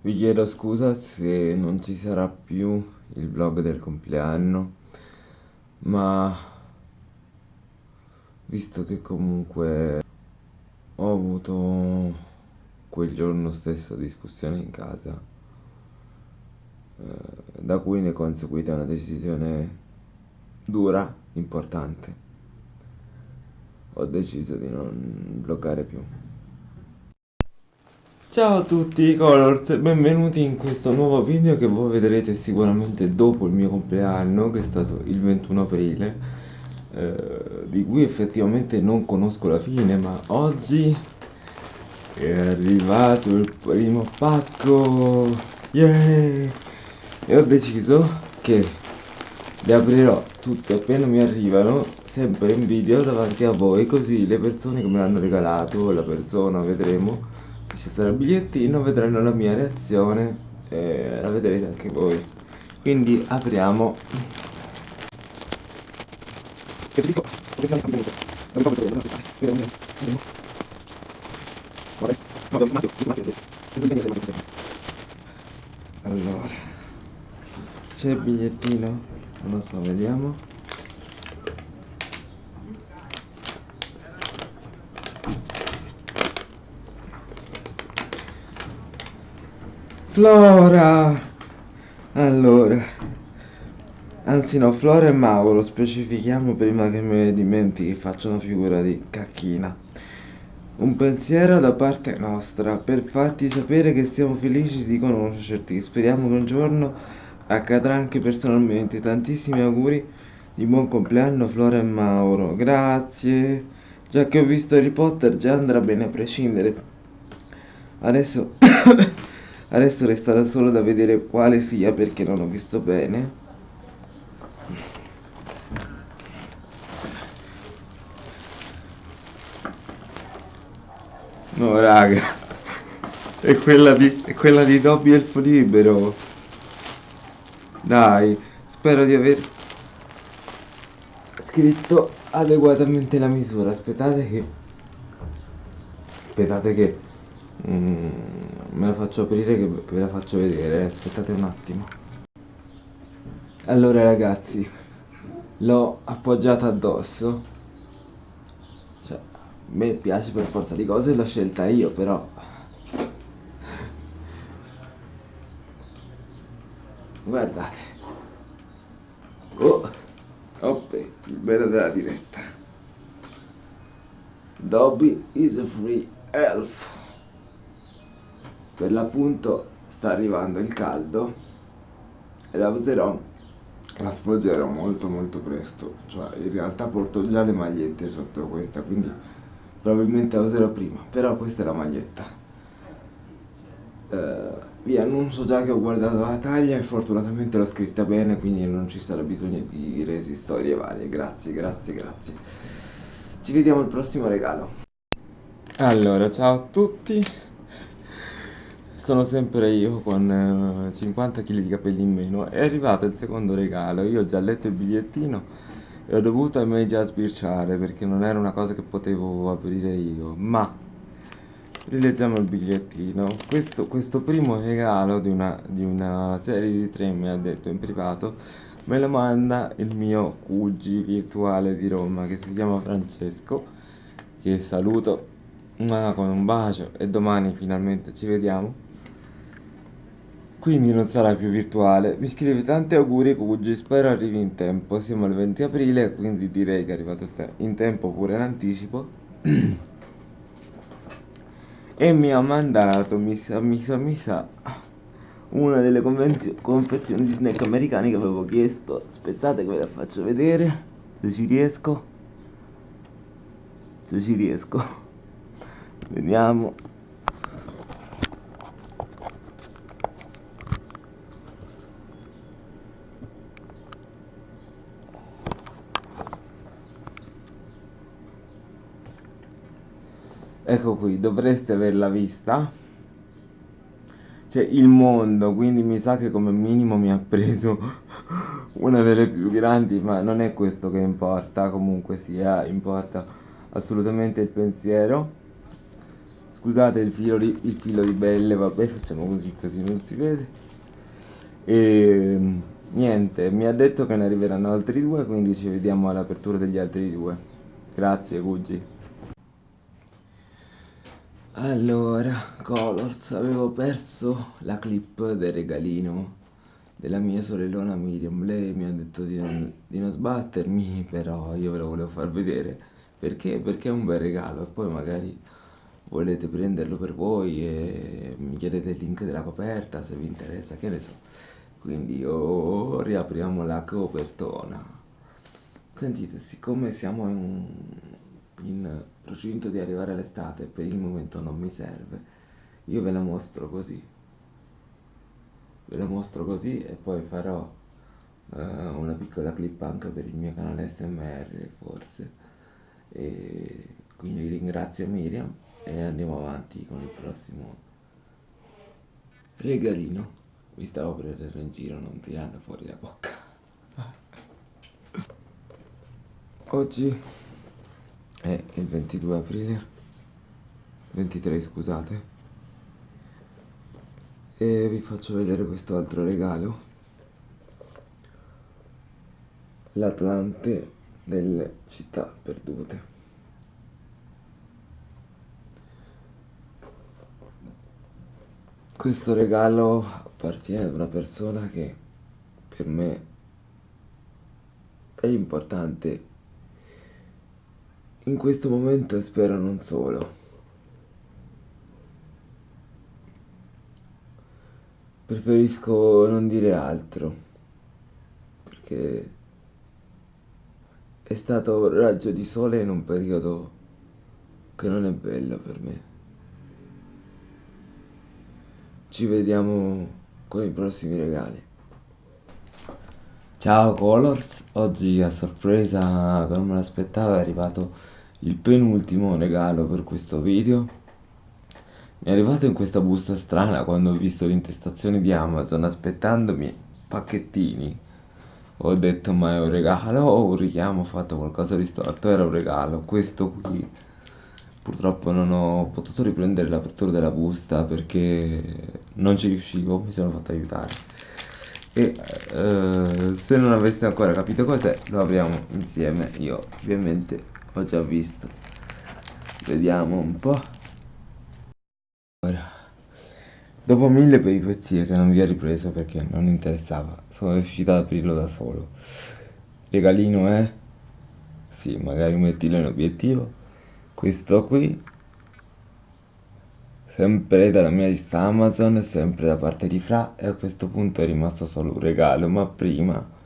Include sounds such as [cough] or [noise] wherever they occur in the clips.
Vi chiedo scusa se non ci sarà più il vlog del compleanno, ma visto che comunque ho avuto quel giorno stesso discussione in casa, eh, da cui ne è conseguita una decisione dura, importante, ho deciso di non vloggare più. Ciao a tutti Colors e benvenuti in questo nuovo video che voi vedrete sicuramente dopo il mio compleanno che è stato il 21 aprile eh, di cui effettivamente non conosco la fine ma oggi è arrivato il primo pacco yeah! e ho deciso che li aprirò tutti appena mi arrivano sempre in video davanti a voi così le persone che me l'hanno regalato la persona vedremo ci sarà il bigliettino vedranno la mia reazione e la vedrete anche voi. Quindi apriamo. Allora c'è il bigliettino? Non lo so vediamo Flora! Allora, anzi no, Flora e Mauro, specifichiamo prima che ne dimentichi, faccio una figura di cacchina. Un pensiero da parte nostra per farti sapere che siamo felici di conoscerti. Speriamo che un giorno accadrà anche personalmente. Tantissimi auguri di buon compleanno Flora e Mauro. Grazie. Già che ho visto Harry Potter già andrà bene a prescindere. Adesso Adesso resta solo da vedere quale sia perché non ho visto bene. No raga, è quella di, è quella di Dobby Elfo Libero. Dai, spero di aver scritto adeguatamente la misura. Aspettate che... Aspettate che... Mm, me la faccio aprire che ve la faccio vedere aspettate un attimo. Allora ragazzi l'ho appoggiata addosso. Cioè a me piace per forza di cose l'ho scelta io però. Guardate. Oh oppe il bello della diretta. Dobby is a free elf per l'appunto sta arrivando il caldo e la userò la sfoggerò molto molto presto. Cioè in realtà porto già le magliette sotto questa quindi probabilmente la userò prima però questa è la maglietta. Uh, vi annuncio già che ho guardato la taglia e fortunatamente l'ho scritta bene quindi non ci sarà bisogno di resi storie varie. Grazie grazie grazie. Ci vediamo al prossimo regalo. Allora ciao a tutti sono sempre io con 50 kg di capelli in meno. È arrivato il secondo regalo. Io ho già letto il bigliettino e ho dovuto ahimè già sbirciare perché non era una cosa che potevo aprire io. Ma rileggiamo il bigliettino. Questo, questo primo regalo di una, di una serie di tre mi ha detto in privato me lo manda il mio cugi virtuale di Roma che si chiama Francesco che saluto con un bacio e domani finalmente ci vediamo quindi non sarà più virtuale. Mi scrive tanti auguri Cugi, spero arrivi in tempo. Siamo al 20 aprile, quindi direi che è arrivato in tempo pure in anticipo. e mi ha mandato, mi sa, mi sa, mi sa, una delle confezioni di snack americani che avevo chiesto. Aspettate che ve la faccio vedere, se ci riesco. Se ci riesco. Vediamo. Ecco qui dovreste averla vista c'è il mondo quindi mi sa che come minimo mi ha preso [laughs] una delle più grandi ma non è questo che importa comunque sia importa assolutamente il pensiero scusate il filo di, il filo di belle, vabbè, facciamo così così non si vede. E niente, mi ha detto che ne arriveranno altri due, quindi ci vediamo all'apertura degli altri due. Grazie, Gucci. Allora, Colors, avevo perso la clip del regalino della mia sorellona Miriam. Lei mi ha detto di non, di non sbattermi, però io ve lo volevo far vedere. Perché? Perché è un bel regalo e poi magari volete prenderlo per voi e mi chiedete il link della coperta se vi interessa, che ne so. Quindi oh, riapriamo la copertona. Sentite, siccome siamo in, in procinto di arrivare all'estate, per il momento non mi serve, io ve la mostro così. Ve la mostro così e poi farò uh, una piccola clip anche per il mio canale SMR forse. E quindi ringrazio Miriam e andiamo avanti con il prossimo regalino. Mi stavo prendendo in giro, non tirando fuori la bocca. Oggi è il 22 aprile, 23 scusate, e vi faccio vedere questo altro regalo. L'Atlante delle città perdute. Questo regalo appartiene ad una persona che per me è importante in questo momento spero non solo. Preferisco non dire altro perché è stato un raggio di sole in un periodo che non è bello per me. Ci vediamo con i prossimi regali. Ciao Colors, oggi a sorpresa, come me l'aspettavo, è arrivato il penultimo regalo per questo video. Mi è arrivato in questa busta strana quando ho visto l'intestazione di Amazon aspettandomi pacchettini. Ho detto ma è un regalo o un richiamo, ho fatto qualcosa di storto, era un regalo. Questo qui purtroppo non ho potuto riprendere l'apertura della busta perché non ci riuscivo, mi sono fatto aiutare. E eh, se non aveste ancora capito cos'è, lo apriamo insieme. Io ovviamente ho già visto. Vediamo un po'. Ora, dopo mille peripezie che non vi ho ripreso perché non interessava, sono riuscito ad aprirlo da solo. Regalino è? Sì, magari mettilo in obiettivo. Questo qui sempre dalla mia lista Amazon, sempre da parte di Fra e a questo punto è rimasto solo un regalo, ma prima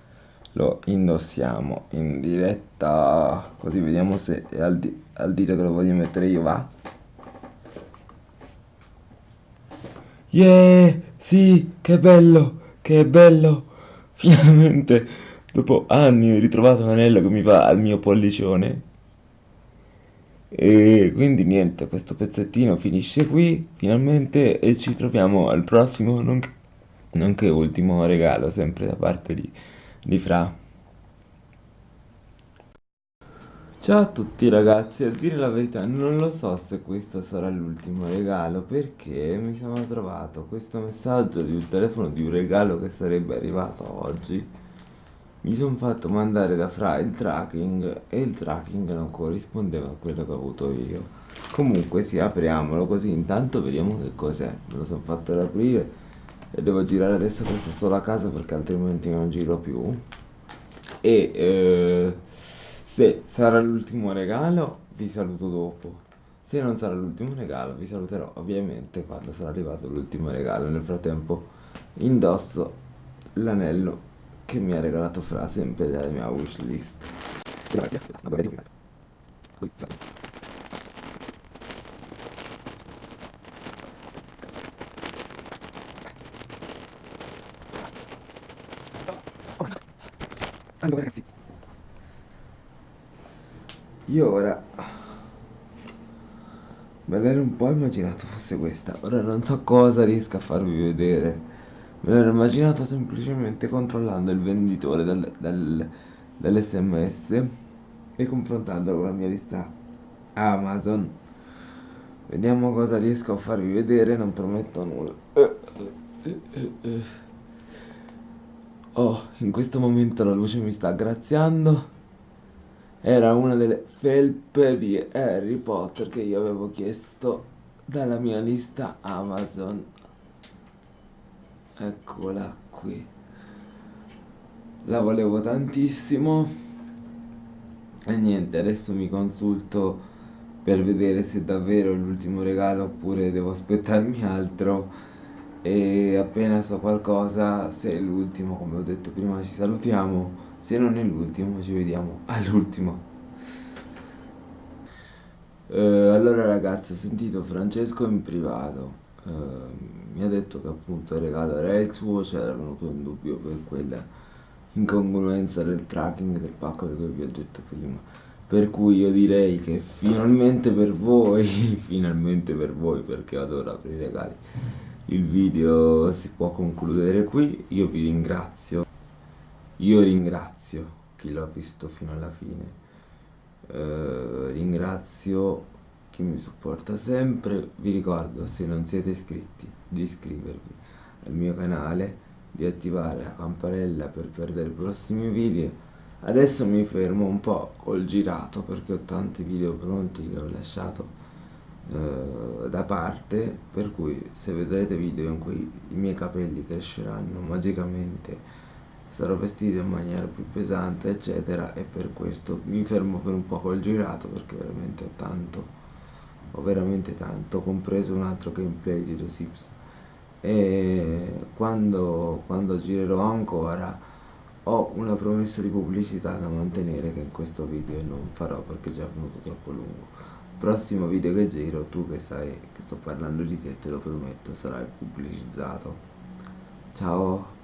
lo indossiamo in diretta, così vediamo se è al, di al dito che lo voglio mettere io, va? Yeah, sì, che bello, che bello, [laughs] finalmente, dopo anni ho ritrovato un anello che mi va al mio pollicione e quindi niente, questo pezzettino finisce qui finalmente e ci troviamo al prossimo, nonché, nonché ultimo regalo, sempre da parte di, di Fra. Ciao a tutti ragazzi, a dire la verità non lo so se questo sarà l'ultimo regalo perché mi sono trovato questo messaggio di un telefono di un regalo che sarebbe arrivato oggi. Mi sono fatto mandare da Fra il tracking e il tracking non corrispondeva a quello che ho avuto io. Comunque sì apriamolo così. Intanto vediamo che cos'è. Me lo sono fatto aprire e devo girare adesso questa sola casa perché altrimenti non giro più e eh, se sarà l'ultimo regalo vi saluto dopo se non sarà l'ultimo regalo vi saluterò ovviamente quando sarà arrivato l'ultimo regalo nel frattempo indosso l'anello che mi ha regalato Fra sempre dalla mia wishlist. Grazie. Allora ragazzi, io ora me l'ero un po' immaginato fosse questa, ora non so cosa riesco a farvi vedere. Me l'ero immaginato semplicemente controllando il venditore dal, dal, dall'SMS e confrontandolo con la mia lista Amazon. vediamo cosa riesco a farvi vedere non prometto nulla eh, eh, eh, oh in questo momento la luce mi sta graziando. Era una delle felpe di Harry Potter che io avevo chiesto dalla mia lista Amazon. Eccola qui. La volevo tantissimo. E niente adesso mi consulto per vedere se davvero l'ultimo regalo oppure devo aspettarmi altro e appena so qualcosa se è l'ultimo come ho detto prima ci salutiamo. Se non è l'ultimo ci vediamo all'ultimo. Eh, allora ragazzi ho sentito Francesco in privato. Eh, mi ha detto che appunto il il suo c'era venuto in dubbio per quella incongruenza del tracking del pacco di cui vi ho detto prima. Per cui io direi che finalmente per voi [laughs] finalmente per voi perché adoro aprire regali il video si può concludere qui. Io vi ringrazio. Io ringrazio chi l'ha visto fino alla fine. Eh, ringrazio chi mi supporta sempre. Vi ricordo se non siete iscritti di iscrivervi al mio canale di attivare la campanella per perdere i prossimi video. Adesso mi fermo un po' col girato perché ho tanti video pronti che ho lasciato eh, da parte per cui se vedrete video in cui i miei capelli cresceranno magicamente sarò vestito in maniera più pesante eccetera e per questo mi fermo per un po' col girato perché veramente ho tanto ho veramente tanto compreso un altro gameplay di The Sims. E quando, quando girerò ancora ho una promessa di pubblicità da mantenere che in questo video non farò perché è già venuto troppo lungo prossimo video che giro tu che sai che sto parlando di te te lo prometto sarà pubblicizzato. Ciao